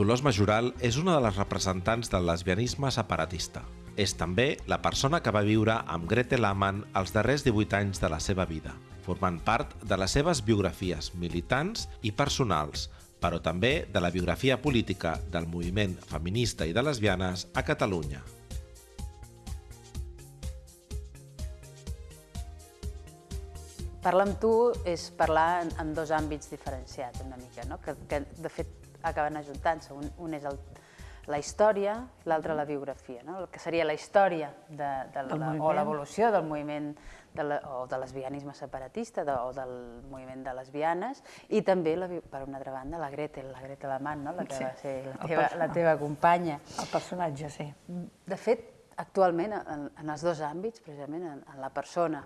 Dolors Majoral és una de les representants del lesbianisme separatista. És també la persona que va viure amb Gretel Amann els darrers 18 anys de la seva vida, formant part de les seves biografies militants i personals, però també de la biografia política del moviment feminista i de lesbianes a Catalunya. Parlar amb tu és parlar en, en dos àmbits diferenciats una mica, no? que, que de fet acaben ajuntant-se. Un, un és el, la història, l'altre la biografia, no? el que seria la història de, de la, o l'evolució del moviment de la, o de lesbianisme separatista de, o del moviment de lesbianes i també, la, per una altra banda, la Gretel, la Gretel Amant, no? la que sí, va ser la teva, la teva companya. El personatge, sí. De fet, actualment, en, en els dos àmbits, precisament en, en la persona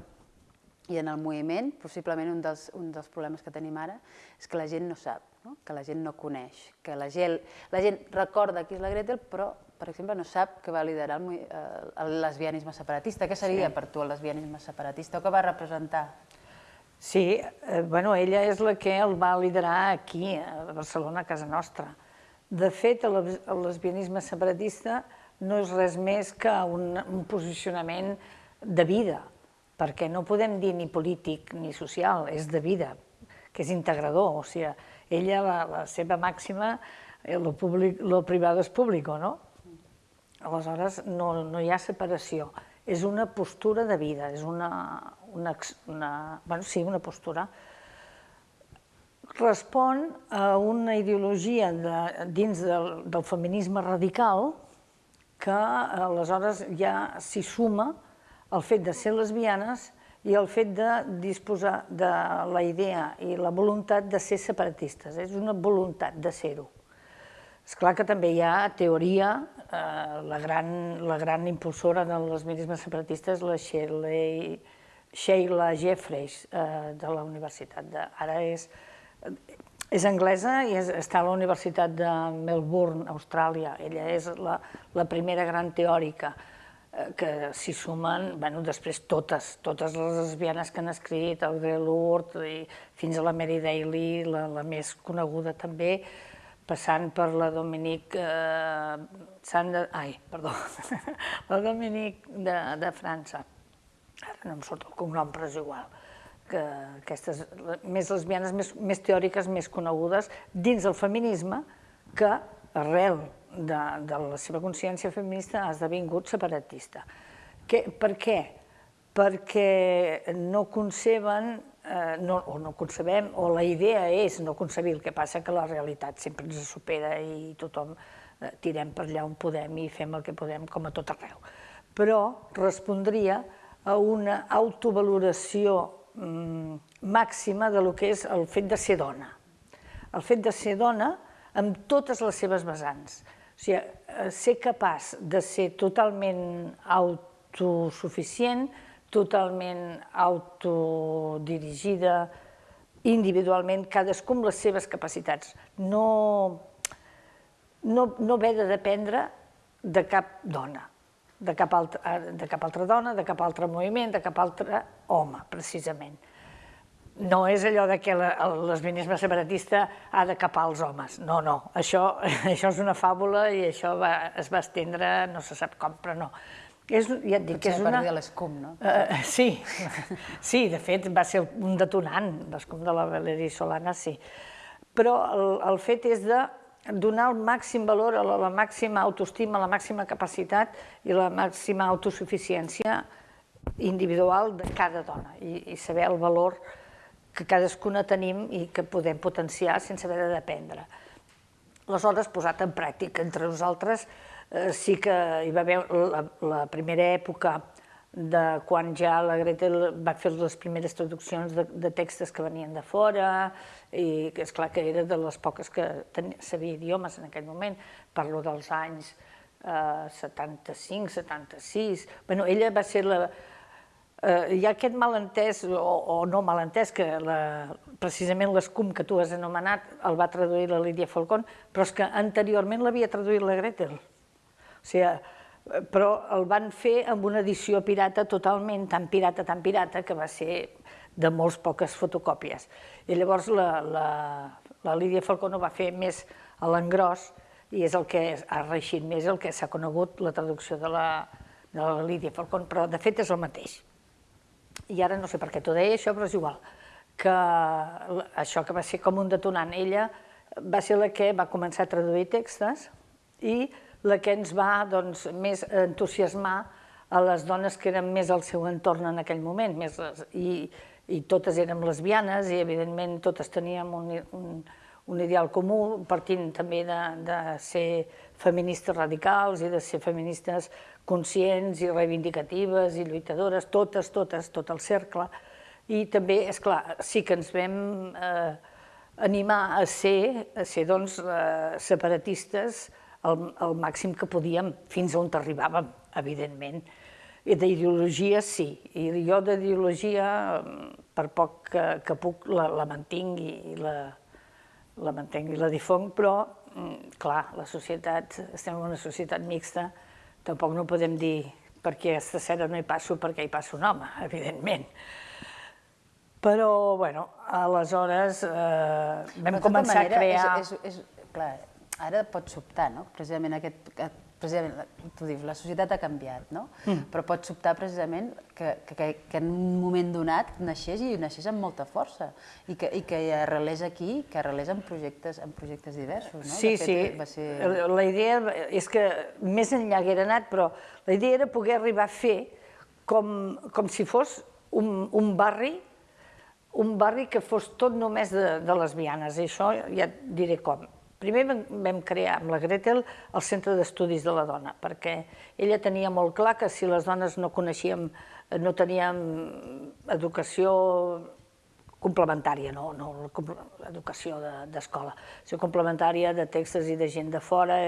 i en el moviment, possiblement un dels, un dels problemes que tenim ara és que la gent no sap, no? que la gent no coneix, que la gent, la gent recorda qui és la Gretel, però, per exemple, no sap que va liderar el, eh, el lesbianisme separatista. Què seria sí. per tu el lesbianisme separatista o què va representar? Sí, eh, bueno, ella és la que el va liderar aquí, a Barcelona, a casa nostra. De fet, el, el lesbianisme separatista no és res més que un, un posicionament de vida, perquè no podem dir ni polític ni social, és de vida, que és integrador, o sigui, ella, la, la seva màxima, lo, públic, lo privado és públic, no? Aleshores, no, no hi ha separació, és una postura de vida, és una, una, una, bueno, sí, una postura. Respon a una ideologia de, dins del, del feminisme radical que aleshores ja s'hi suma el fet de ser lesbianes i el fet de disposar de la idea i la voluntat de ser separatistes. És una voluntat de ser-ho. És clar que també hi ha teoria, eh, la, gran, la gran impulsora del lesbianisme separatista és la Shirley, Sheila Jeffreys, eh, de la Universitat de... Ara és, és anglesa i és, està a la Universitat de Melbourne, Austràlia. Ella és la, la primera gran teòrica. Eh, que s'hi sumen, bueno, després totes, totes les lesbianes que han escrit, el Lourdes, i fins a la Mary Daly, la, la més coneguda també, passant per la Dominique eh, Sander, ai, perdó, la Dominique de, de França. Ara no em surt el cognom, però és igual que aquestes més lesbianes, més, més teòriques, més conegudes, dins del feminisme, que arrel de, de la seva consciència feminista ha esdevingut separatista. Que, per què? Perquè no conceben, eh, no, o no concebem, o la idea és no concebir, el que passa que la realitat sempre ens supera i tothom eh, tirem per allà on podem i fem el que podem com a tot arreu. Però respondria a una autovaloració mm, màxima de lo que és el fet de ser dona. El fet de ser dona amb totes les seves vessants. O sigui, eh, ser capaç de ser totalment autosuficient, totalment autodirigida, individualment, cadascú amb les seves capacitats. No, no, no haver de dependre de cap dona, de cap, altra, de cap altra dona, de cap altre moviment, de cap altre home, precisament no és allò de que el lesbianisme separatista ha de capar els homes. No, no, això, això és una fàbula i això va, es va estendre, no se sap com, però no. És, ja et dic, que és una... Potser l'escum, no? Uh, sí, sí, de fet va ser un detonant, l'escum de la Valerie Solana, sí. Però el, el fet és de donar el màxim valor a la, la màxima autoestima, la màxima capacitat i la màxima autosuficiència individual de cada dona i, i saber el valor que cadascuna tenim i que podem potenciar sense haver de dependre. Aleshores, posat en pràctica entre nosaltres, eh, sí que hi va haver la, la primera època de quan ja la Gretel va fer les primeres traduccions de, de textos que venien de fora i que és clar que era de les poques que sabia idiomes en aquell moment, parlo dels anys eh, 75, 76... Bueno, ella va ser la, eh, hi ha aquest malentès, o, o no malentès, que la, precisament l'escum que tu has anomenat el va traduir la Lídia Falcón, però és que anteriorment l'havia traduït la Gretel. O sigui, però el van fer amb una edició pirata totalment, tan pirata, tan pirata, que va ser de molts poques fotocòpies. I llavors la, la, la Lídia Falcón ho va fer més a l'engròs i és el que ha reixit més, el que s'ha conegut la traducció de la, de la Lídia Falcón, però de fet és el mateix. I ara no sé per què t'ho deia això, però és igual, que això que va ser com un detonant. Ella va ser la que va començar a traduir textos i la que ens va doncs, més entusiasmar a les dones que eren més al seu entorn en aquell moment, més, i, i totes érem lesbianes i evidentment totes teníem un, un, un ideal comú, partint també de, de ser feministes radicals i de ser feministes conscients i reivindicatives i lluitadores, totes, totes, tot el cercle. I també, és clar, sí que ens vam eh, animar a ser, a ser doncs, eh, separatistes al, al màxim que podíem, fins on arribàvem, evidentment. I d'ideologia sí, i jo d'ideologia, per poc que, que puc, la, la mantinc i la, la mantenc i la difonc, però, mm, clar, la societat, estem en una societat mixta, tampoc no podem dir perquè aquesta cera no hi passo perquè hi passa un home, evidentment. Però, bueno, aleshores eh, vam començar manera, a crear... És, és, és, clar, ara pot sobtar, no? Precisament aquest, precisament, tu dius, la societat ha canviat, no? Mm. Però pot sobtar precisament que, que, que en un moment donat naixés i naixés amb molta força i que, i que arrelés aquí, que arrelés en projectes, en projectes diversos, no? Sí, sí, va ser... la idea és que més enllà haguera anat, però la idea era poder arribar a fer com, com si fos un, un barri un barri que fos tot només de, de lesbianes, i això ja et diré com. Primer vam crear amb la Gretel el Centre d'Estudis de la Dona, perquè ella tenia molt clar que si les dones no coneixíem, no teníem educació complementària, no, no educació d'escola, de, complementària de textos i de gent de fora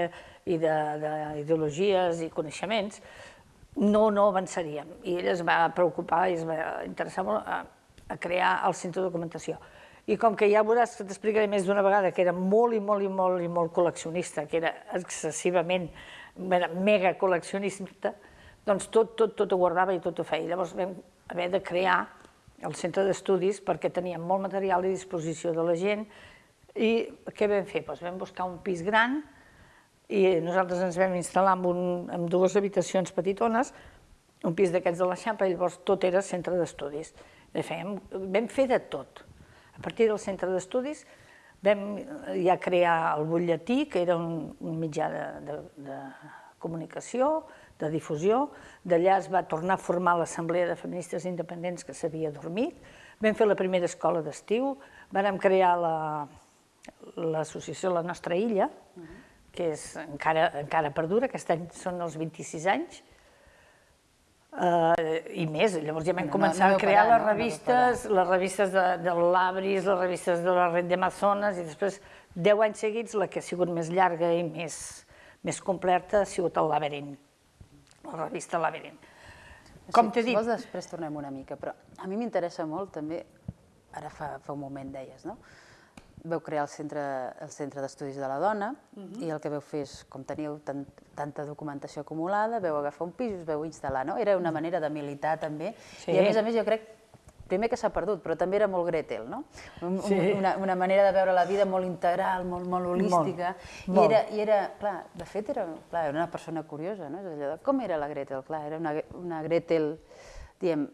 i d'ideologies i coneixements, no, no avançaríem. I ella es va preocupar i es va interessar molt a, a crear el centre de documentació i com que ja veuràs que t'explicaré més d'una vegada que era molt i molt i molt i molt col·leccionista, que era excessivament, mega col·leccionista, doncs tot, tot, tot ho guardava i tot ho feia. Llavors vam haver de crear el centre d'estudis perquè teníem molt material a disposició de la gent i què vam fer? Doncs vam buscar un pis gran i nosaltres ens vam instal·lar en, un, en dues habitacions petitones, un pis d'aquests de l'Eixample, i llavors tot era centre d'estudis. Vam fer de tot a partir del centre d'estudis vam ja crear el butlletí, que era un, un mitjà de, de, de comunicació, de difusió. D'allà es va tornar a formar l'Assemblea de Feministes Independents que s'havia dormit. Vam fer la primera escola d'estiu, vam crear l'associació la, La Nostra Illa, que és, encara, encara perdura, aquest any són els 26 anys, Uh, i més, llavors ja vam no, començar no, no a crear parar, les revistes, les revistes de, de l'Abris, les revistes de la Red d'Amazones, i després, deu anys seguits, la que ha sigut més llarga i més, més completa ha sigut el Laberint, la revista Laberint. Com t'he dit... Si vols, després tornem una mica, però a mi m'interessa molt també, ara fa, fa un moment deies, no? Veu crear el Centre, el centre d'Estudis de la Dona uh -huh. i el que veu fer és, com teníeu tant, tanta documentació acumulada, veu agafar un pis i us veu instal·lar, no? Era una manera de militar també sí. i a més a més jo crec primer que s'ha perdut, però també era molt Gretel, no? Sí. Una, una manera de veure la vida molt integral, molt, molt holística. Molt, I, molt. Era, I era, clar, de fet era, clar, era una persona curiosa, no? Allò de, com era la Gretel? Clar, era una, una Gretel, diem,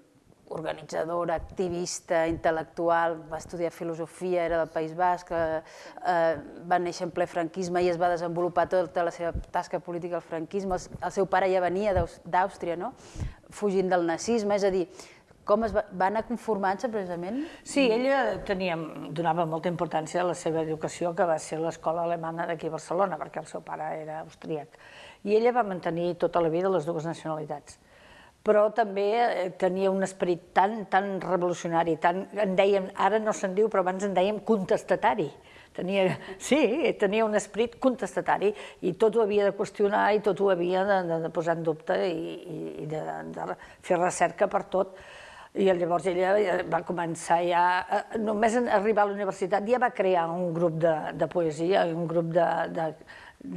organitzadora, activista, intel·lectual, va estudiar filosofia, era del País Basc, eh, eh, va néixer en ple franquisme i es va desenvolupar tota la seva tasca política al franquisme. El, el seu pare ja venia d'Àustria, no? fugint del nazisme, és a dir, com es va, va anar conformant-se precisament? Sí, ella tenia, donava molta importància a la seva educació, que va ser l'escola alemana d'aquí a Barcelona, perquè el seu pare era austríac. I ella va mantenir tota la vida les dues nacionalitats però també eh, tenia un esperit tan, tan revolucionari, tan, en dèiem, ara no se'n diu, però abans en dèiem contestatari. Tenia, sí, tenia un esperit contestatari i tot ho havia de qüestionar i tot ho havia de, de, de posar en dubte i, i de, de fer recerca per tot. I llavors ella va començar ja, eh, només en arribar a la universitat ja va crear un grup de, de poesia, un grup de, de,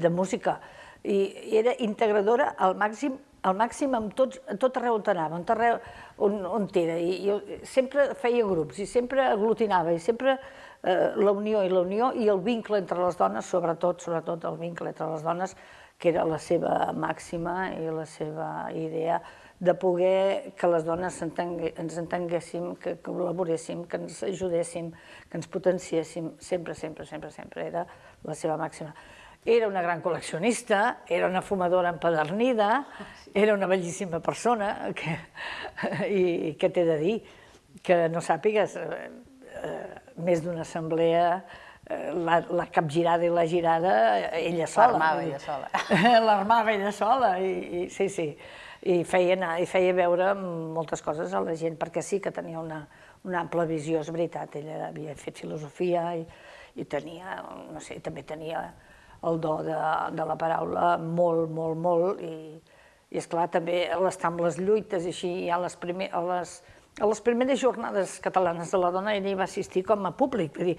de música, i era integradora al màxim al màxim amb tots, tot arreu on anava, on, arreu, on, on era. I jo sempre feia grups i sempre aglutinava i sempre eh, la unió i la unió i el vincle entre les dones, sobretot, sobretot el vincle entre les dones, que era la seva màxima i la seva idea de poder que les dones ens entenguéssim, que col·laboréssim, que ens ajudéssim, que ens potenciéssim, sempre, sempre, sempre, sempre, era la seva màxima. Era una gran col·leccionista, era una fumadora empedernida, era una bellíssima persona, que, i què t'he de dir? Que no sàpigues, eh, eh, més d'una assemblea, eh, la, la capgirada i la girada, ella sola. L'armava ella sola. L'armava ella sola, i, i sí, sí i feia, anar, i feia veure moltes coses a la gent, perquè sí que tenia una, una ampla visió, és veritat, ella havia fet filosofia i, i tenia, no sé, també tenia el do de, de la paraula molt, molt, molt, i, i esclar, també estar amb les lluites, i així, a les, primer, a les, a les primeres jornades catalanes de la dona ella hi va assistir com a públic, dir,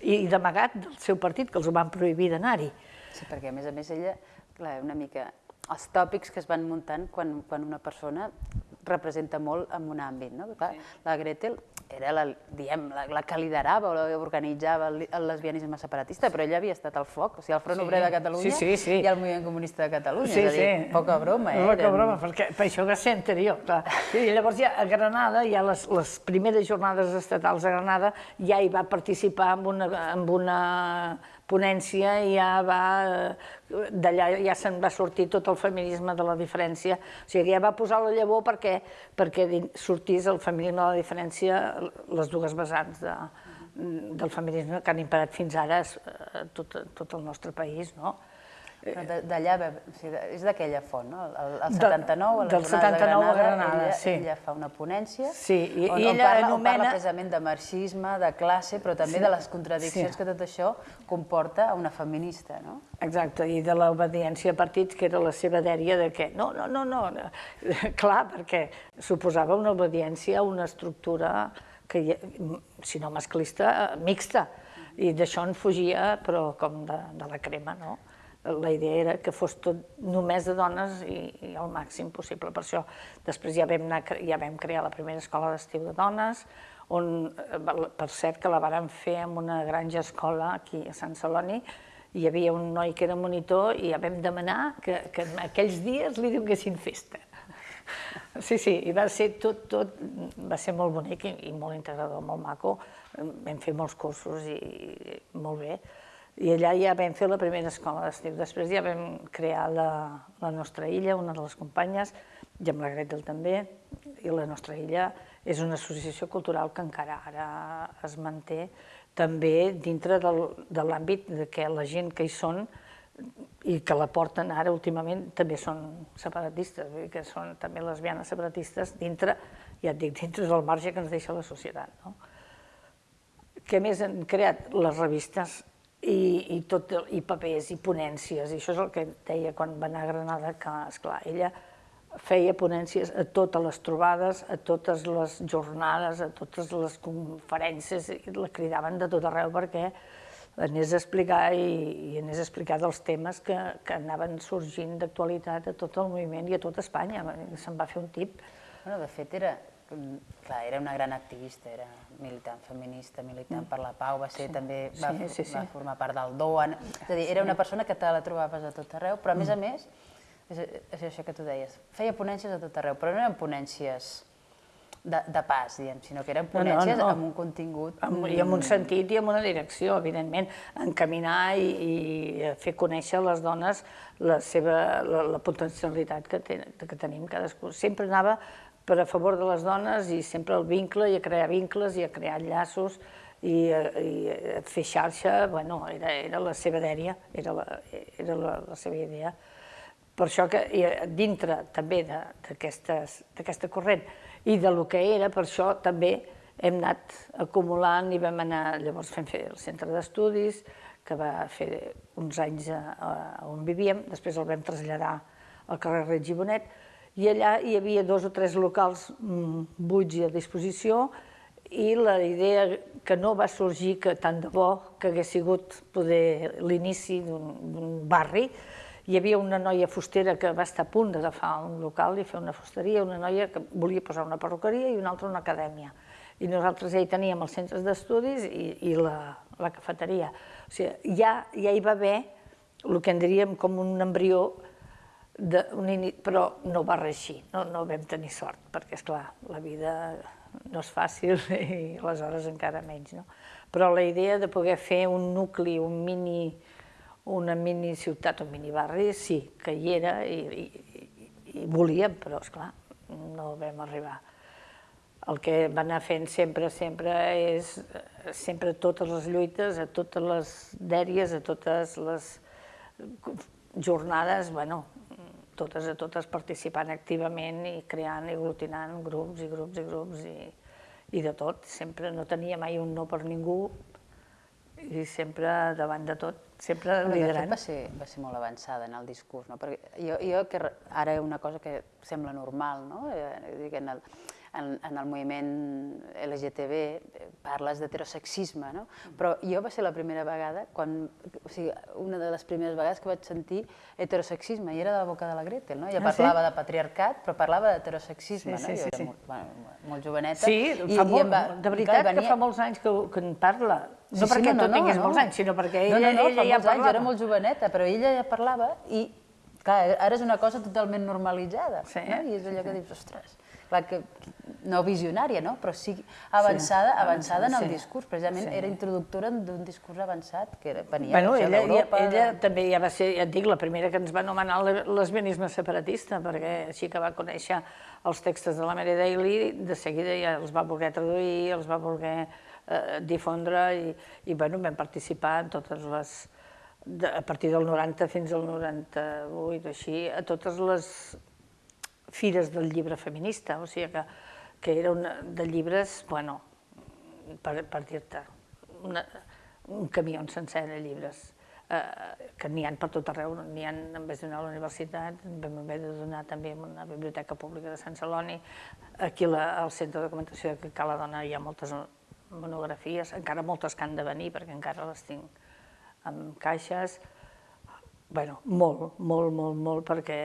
i d'amagat del seu partit, que els van prohibir d'anar-hi. Sí, perquè a més a més ella, clar, una mica els tòpics que es van muntant quan, quan una persona representa molt en un àmbit. No? Clar, sí. La Gretel era la, diem, la, la que liderava o organitzava el, el lesbianisme separatista, però ella havia estat al foc, o sigui, el Front sí. Obrer de Catalunya sí, sí, sí. i el Moviment Comunista de Catalunya, sí, és a dir, sí. poca broma. Eh? Poca broma, perquè per això va ser anterior. Clar. I llavors ja a Granada, ja les, les primeres jornades estatals a Granada, ja hi va participar amb una, amb una ponència ja va, d'allà ja se'n va sortir tot el feminisme de la diferència, o sigui, ja va posar la llavor perquè, perquè sortís el feminisme de la diferència, les dues vessants de, del feminisme que han imperat fins ara a tot, tot el nostre país, no? D'allà, o sigui, és d'aquella font, no? El, el 79, a la del 79 de Granada, a Granada ella, sí. ella fa una ponència sí, i, on, i on, ella parla, anomena... on parla precisament de marxisme, de classe, però també sí. de les contradiccions sí. que tot això comporta a una feminista, no? Exacte, i de l'obediència a partits, que era la seva dèria de que no, no, no, no, no. clar, perquè suposava una obediència a una estructura que, si no masclista, mixta, i d'això en fugia, però com de, de la crema, no? La idea era que fos tot només de dones i, i el màxim possible. Per això després ja vam, anar, ja vam crear la primera escola d'estiu de dones, on, per cert, que la vàrem fer en una granja escola aquí a Sant Celoni, hi havia un noi que era monitor i ja vam demanar que, que aquells dies li donguessin festa. Sí, sí, i va ser tot, tot, va ser molt bonic i, i molt integrador, molt maco. Vam fer molts cursos i, i molt bé. I allà ja vam fer la primera escola d'estiu. Després ja vam crear la, la nostra illa, una de les companyes, i amb la Gretel també, i la nostra illa és una associació cultural que encara ara es manté també dintre del, de l'àmbit de que la gent que hi són i que la porten ara últimament també són separatistes, que són també lesbianes separatistes dintre, ja et dic, dintre del marge que ens deixa la societat. No? Què més han creat les revistes i, i, tot, i papers i ponències, i això és el que deia quan va anar a Granada, que, esclar, ella feia ponències a totes les trobades, a totes les jornades, a totes les conferències, i la cridaven de tot arreu perquè anés a explicar i, i anés a explicar dels temes que, que anaven sorgint d'actualitat a tot el moviment i a tot Espanya. Se'n va fer un tip. Bueno, de fet, era, clar, era una gran activista, era militant feminista, militant per la pau, va ser sí. també, va, sí, sí, sí. va formar part del DOAN, és a dir, era una persona que te la trobaves a tot arreu, però a més a mm. més, és, és això que tu deies, feia ponències a tot arreu, però no eren ponències de, de pas, diguem, sinó que eren ponències no, no, no. amb un contingut... Amb, I amb un sentit i amb una direcció, evidentment, encaminar i, i fer conèixer a les dones la seva la, la potencialitat que, ten, que tenim cadascú. Sempre anava per a favor de les dones i sempre el vincle i a crear vincles i a crear llaços i, i a fer xarxa, bueno, era, era la seva dèria, era, la, era la, la seva idea. Per això que dintre també d'aquesta corrent i de lo que era, per això també hem anat acumulant i vam anar, llavors fem fer el centre d'estudis, que va fer uns anys a, a on vivíem, després el vam traslladar al carrer Reig i Bonet, i allà hi havia dos o tres locals mm, buits i a disposició i la idea que no va sorgir que tant de bo que hagués sigut poder l'inici d'un barri hi havia una noia fustera que va estar a punt d'agafar un local i fer una fusteria, una noia que volia posar una perruqueria i una altra una acadèmia. I nosaltres ja hi teníem els centres d'estudis i, i la, la cafeteria. O sigui, ja, ja hi va haver el que en diríem com un embrió, de, un però no va reeixir, no, no vam tenir sort, perquè, és clar la vida no és fàcil i aleshores encara menys. No? Però la idea de poder fer un nucli, un mini, una mini ciutat, un mini barri, sí, que hi era i, i, i volíem, però, és clar no vam arribar el que va anar fent sempre, sempre és sempre totes les lluites, a totes les dèries, a totes les jornades, bueno, totes a totes participant activament i creant i aglutinant grups i grups i grups i, i de tot. Sempre no tenia mai un no per ningú i sempre davant de tot, sempre liderant. va ser, va ser molt avançada en el discurs, no? perquè jo, jo que ara una cosa que sembla normal, no? Eh, el, en, en el moviment LGTB parles d'heterosexisme, no? Però jo va ser la primera vegada, quan, o sigui, una de les primeres vegades que vaig sentir heterosexisme, i era de la boca de la Gretel, no? Ella ah, parlava sí? de patriarcat, però parlava d'heterosexisme, sí, sí, no? Jo sí, era sí. molt, bueno, molt joveneta. Sí, i, fa molt, va, de veritat venia... que fa molts anys que, que en parla. No sí, perquè no, tu no, tinguis no. molts anys, sinó perquè ella, no, no, no, ella ja parlava. Anys, era molt joveneta, però ella ja parlava i clar, ara és una cosa totalment normalitzada, sí, no? I és allò sí. que dius, ostres, clar que no visionària, no? però sí avançada, sí, avançada en el sí. discurs, precisament sí. era introductora d'un discurs avançat que venia bueno, ella, d'Europa. Ella, ella també ja va ser, ja et dic, la primera que ens va anomenar lesbianisme separatista, perquè així que va conèixer els textos de la Mary Daly, de seguida ja els va voler traduir, els va voler eh, difondre i, i bueno, vam participar en totes les, de, a partir del 90 fins al 98, així, a totes les fires del llibre feminista, o sigui que que era una, de llibres, bueno, per, per dir-te, un camió sencer de llibres, eh, que n'hi ha per tot arreu, n'hi ha, en vez d'anar a la universitat, vam haver de donar també a una biblioteca pública de Sant Celoni, aquí la, al Centre de Documentació de Cala Dona hi ha moltes monografies, encara moltes que han de venir, perquè encara les tinc en caixes, bueno, molt, molt, molt, molt, perquè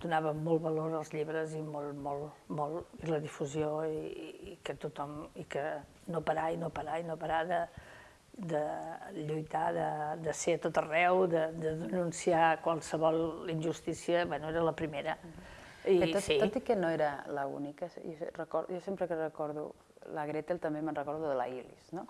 donava molt valor als llibres i molt, molt, molt, i la difusió i, i que tothom, i que no parar i no parar i no parar de, de lluitar, de, de ser a tot arreu, de, de denunciar qualsevol injustícia, bueno, era la primera. I, tot, sí. tot i que no era l'única, jo, record, jo sempre que recordo la Gretel també me'n recordo de la Ilis, no?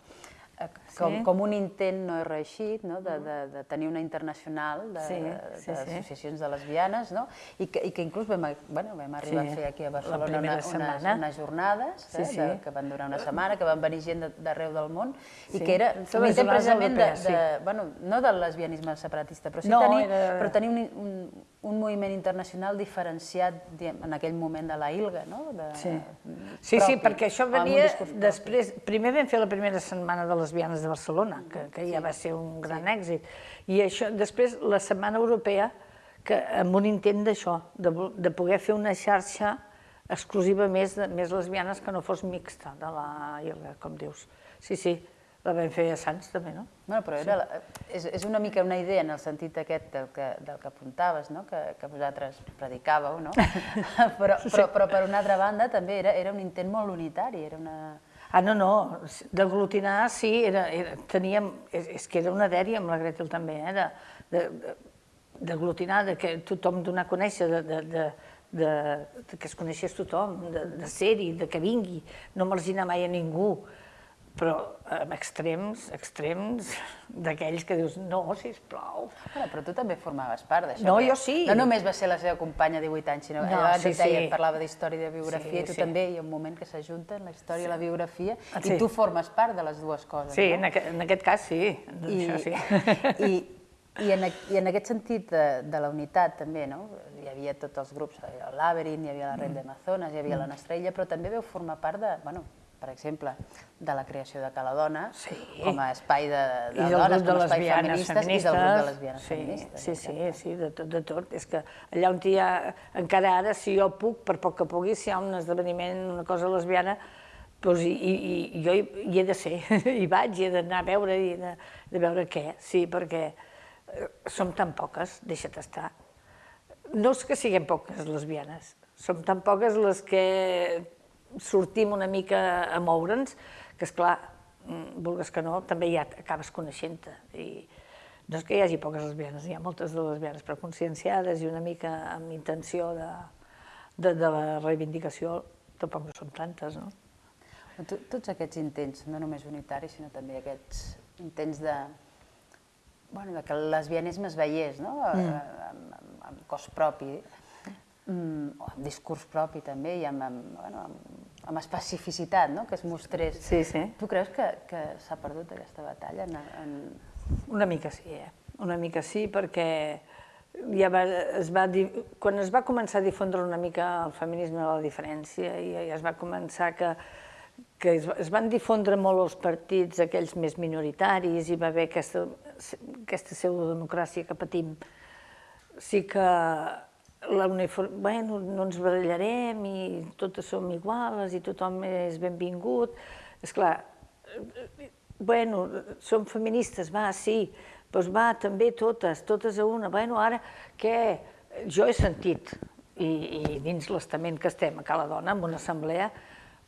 Com, sí. com un intent no reeixit no? de, de, de tenir una internacional d'associacions sí, sí, sí. de lesbianes no? I, que, i que inclús vam, bueno, vam arribar sí. a fer aquí a Barcelona una, unes, unes jornades sí, eh, sí. De, que van durar una setmana, que van venir gent d'arreu del món sí. i que era un intent precisament de, de, bueno, no del lesbianisme separatista, però sí no, tenir, era... però tenir un, un, un moviment internacional diferenciat diguem, en aquell moment de la ILGA, no? De, sí. sí, sí, perquè això venia després... Primer vam fer la primera setmana de lesbianes de Barcelona, que, que ja sí. va ser un gran sí. èxit, i això, després la Setmana Europea, que amb un intent d'això, de, de poder fer una xarxa exclusiva més, de, més lesbianes que no fos mixta de la ILGA, com dius. Sí, sí, la vam fer a Sants, també, no? Bueno, però era, sí. és, és una mica una idea en el sentit aquest del que, del que apuntaves, no? que, que vosaltres predicàveu, no? però, sí. però, però per una altra banda també era, era un intent molt unitari, era una... Ah, no, no, d'aglutinar sí, era, era, teníem, és, és que era una dèria amb la Gretel també, eh, de, de, d'aglutinar, de que tothom donar a conèixer, de, de, de, de, de que es coneixés tothom, de, de ser-hi, de que vingui, no marginar mai a ningú, però amb extrems, extrems d'aquells que dius, no, sisplau. Bueno, però tu també formaves part d'això. No, jo sí. No només va ser la seva companya de 18 anys, sinó no, abans sí, deia, sí. parlava d'història i de biografia, sí, tu sí. també hi ha un moment que s'ajunten la història sí. i la biografia, ah, sí. i tu formes part de les dues coses, sí, no? en, aquest, en aquest cas sí, I, això sí. I, i en, I en aquest sentit de, de la unitat també, no? hi havia tots els grups, hi havia el Labyrinth, hi havia la Red mm. de Amazones, hi havia mm. la Nestrella, però també veu formar part de, bueno, per exemple, de la creació de Caladona sí. com a espai de, de dones, com a espai feministes, feministes, i del grup de lesbianes sí, feministes. Sí, sí, sí, de tot, de tot. És que allà on hi ha, encara ara, si jo puc, per poc que pugui, si hi ha un esdeveniment, una cosa lesbiana, doncs, i, i, i jo hi, hi he de ser, hi vaig, hi he d'anar a veure, i de, de veure què, sí, perquè eh, som tan poques, deixa't estar. no és que siguem poques lesbianes, som tan poques les que sortim una mica a moure'ns, que és clar, mm, vulgues que no, també ja acabes coneixent-te. I no és que hi hagi poques lesbianes, hi ha moltes de lesbianes però conscienciades i una mica amb intenció de, de, de la reivindicació, tampoc no són tantes, no? Tots aquests intents, no només unitaris, sinó també aquests intents de, bueno, de que el lesbianisme es veiés no? Mm. Amb, amb, amb cos propi, mm, o amb discurs propi també, i amb, amb, bueno, amb, amb especificitat, no? que es mostrés. Sí, sí. Tu creus que, que s'ha perdut aquesta batalla? En, en... Una mica sí, eh? una mica sí, perquè ja va, es va, quan es va començar a difondre una mica el feminisme de la diferència i ja es va començar que, que es, es van difondre molt els partits, aquells més minoritaris, i va haver aquesta, aquesta pseudodemocràcia que patim, sí que la uniform... bueno, no ens barallarem i totes som iguales i tothom és benvingut. És clar, bueno, som feministes, va, sí, doncs va, també totes, totes a una. Bueno, ara, què? Jo he sentit, i, i dins l'estament que estem a Cala Dona, en una assemblea,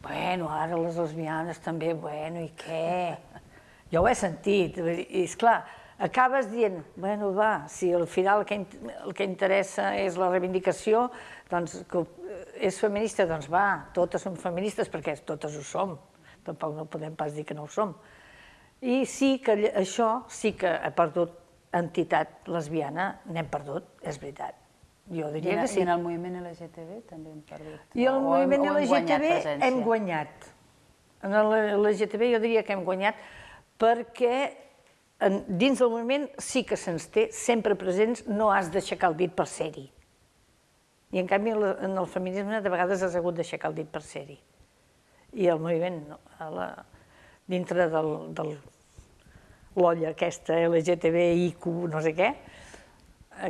bueno, ara les lesbianes també, bueno, i què? Jo ho he sentit, i és clar, acabes dient, bueno, va, si al final el que, el que interessa és la reivindicació, doncs que és feminista, doncs va, totes som feministes perquè totes ho som, tampoc no podem pas dir que no ho som. I sí que això sí que ha perdut entitat lesbiana, n'hem perdut, és veritat. Jo diria I, que sí. I en el moviment LGTB també hem perdut? I el moviment LGTB hem guanyat. En l'LGTB jo diria que hem guanyat perquè en, dins del moviment sí que se'ns té sempre presents, no has d'aixecar el dit per ser-hi. I en canvi en el feminisme de vegades has hagut d'aixecar el dit per ser-hi. I el moviment, no, a la, dintre del, del l'olla aquesta LGTBIQ no sé què,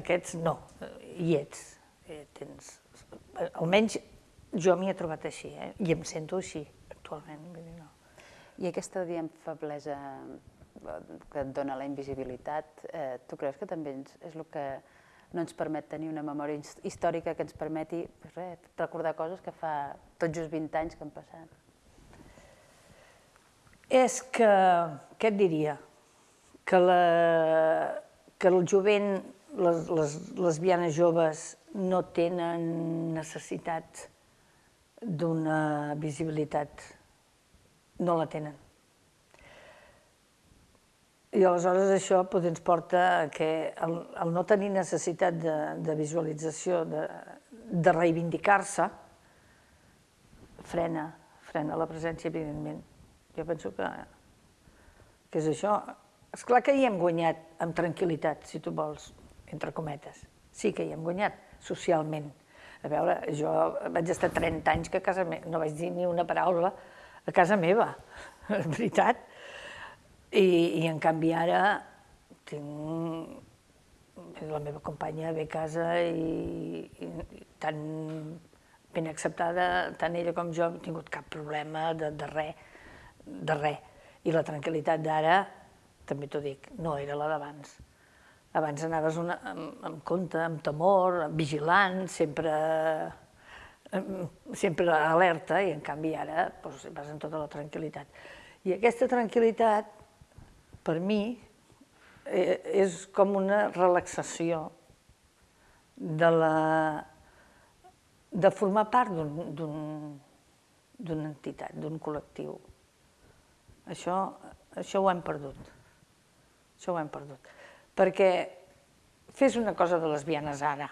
aquests no, hi ets. Eh, tens, almenys jo m'hi he trobat així, eh? i em sento així actualment. No. I aquesta, diem, feblesa que et dona la invisibilitat, eh, tu creus que també és el que no ens permet tenir una memòria històrica que ens permeti pues res, recordar coses que fa tot just 20 anys que han passat? És que, què et diria? Que, la, que el jovent, les, les lesbianes joves, no tenen necessitat d'una visibilitat. No la tenen i aleshores això doncs, ens porta a que el, el no tenir necessitat de, de visualització, de, de reivindicar-se, frena, frena la presència, evidentment. Jo penso que, que és això. És clar que hi hem guanyat amb tranquil·litat, si tu vols, entre cometes. Sí que hi hem guanyat, socialment. A veure, jo vaig estar 30 anys que a casa meva, no vaig dir ni una paraula a casa meva, és veritat i, i en canvi ara tinc la meva companya ve a casa i, i, i tan ben acceptada, tant ella com jo, no he tingut cap problema de, de res, de res. I la tranquil·litat d'ara, també t'ho dic, no era la d'abans. Abans anaves una, amb, amb compte, amb temor, vigilant, sempre, sempre alerta, i en canvi ara doncs, vas amb tota la tranquil·litat. I aquesta tranquil·litat per mi eh, és com una relaxació de, la, de formar part d'una entitat, d'un col·lectiu. Això, això ho hem perdut. Això ho hem perdut. Perquè fes una cosa de lesbianes ara.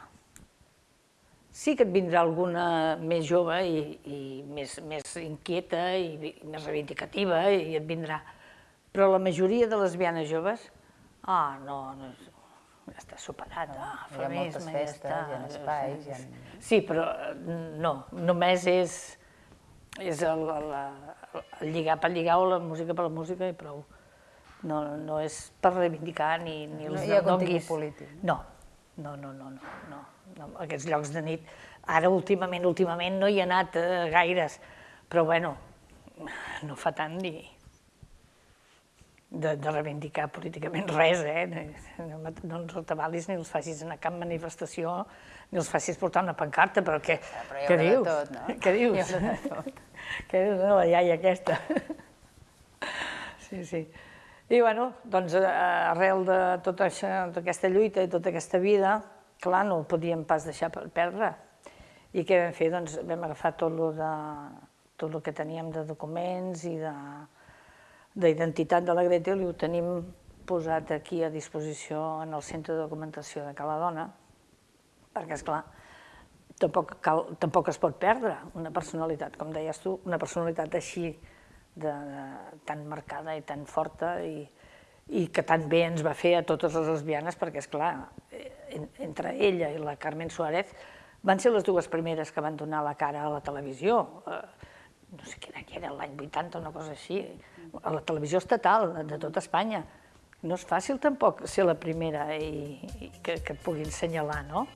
Sí que et vindrà alguna més jove i, i més, més inquieta i, i més reivindicativa i et vindrà però la majoria de lesbianes joves, ah, no, no ja està superat, no, ah, hi ha moltes festes, ja hi ha espais... Hi ha... Sí, però no, només és, és el, el, el lligar per lligar o la música per la música i prou. No, no és per reivindicar ni, ni els no hi ha contingut polític. No, no, no, no, no, no, no. Aquests llocs de nit, ara últimament, últimament no hi ha anat eh, gaires, però bueno, no fa tant ni, de, de reivindicar políticament res, eh? No, no ens retabalis ni els facis anar a cap manifestació, ni els facis portar una pancarta, però què, Ah, però què dius? tot, no? Què dius? Què dius, no, la iaia aquesta? sí, sí. I bueno, doncs eh, arrel de tota això- d'aquesta lluita i tota aquesta vida, clar, no ho podíem pas deixar per perdre. I què vam fer? Doncs vam agafar tot lo de tot el que teníem de documents i de d'identitat de la Gretel i ho tenim posat aquí a disposició en el Centre de Documentació de Cala Dona, perquè, és clar, tampoc, cal, tampoc es pot perdre una personalitat, com deies tu, una personalitat així de, de, tan marcada i tan forta i, i que tan bé ens va fer a totes les lesbianes, perquè, és clar, en, entre ella i la Carmen Suárez van ser les dues primeres que van donar la cara a la televisió. Eh, no sé quina que era, l'any 80 o una cosa així, a la televisió estatal de tota Espanya. No és fàcil tampoc ser la primera i, i que, que et puguin assenyalar, no?